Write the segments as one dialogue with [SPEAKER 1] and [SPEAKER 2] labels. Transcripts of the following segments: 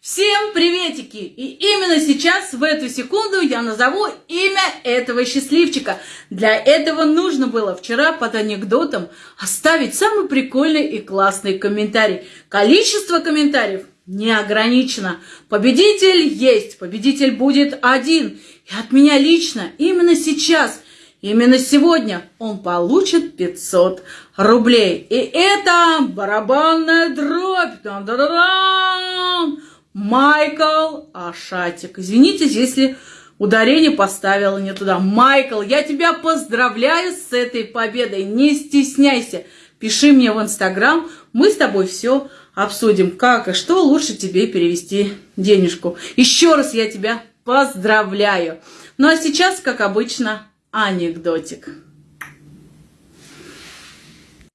[SPEAKER 1] Всем приветики! И именно сейчас, в эту секунду, я назову имя этого счастливчика. Для этого нужно было вчера под анекдотом оставить самый прикольный и классный комментарий. Количество комментариев не ограничено. Победитель есть, победитель будет один. И от меня лично, именно сейчас, именно сегодня он получит 500 рублей. И это барабанная дробь. Майкл Ашатик. Извините, если ударение поставила не туда. Майкл, я тебя поздравляю с этой победой. Не стесняйся. Пиши мне в Инстаграм. Мы с тобой все обсудим, как и что лучше тебе перевести денежку. Еще раз я тебя поздравляю. Ну а сейчас, как обычно, анекдотик.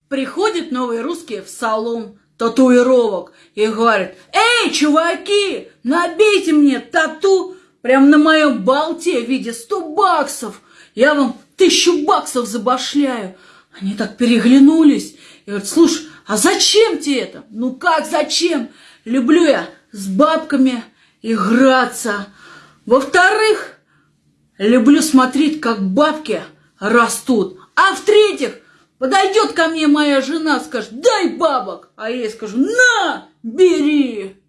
[SPEAKER 1] Приходят новые русские в салон татуировок и говорит, эй, чуваки, набейте мне тату прям на моем болте в виде 100 баксов. Я вам тысячу баксов забашляю. Они так переглянулись и говорят, слушай, а зачем тебе это? Ну как зачем? Люблю я с бабками играться. Во-вторых, люблю смотреть, как бабки растут. А в-третьих, Подойдет ко мне моя жена, скажет, дай бабок, а я ей скажу, на, бери.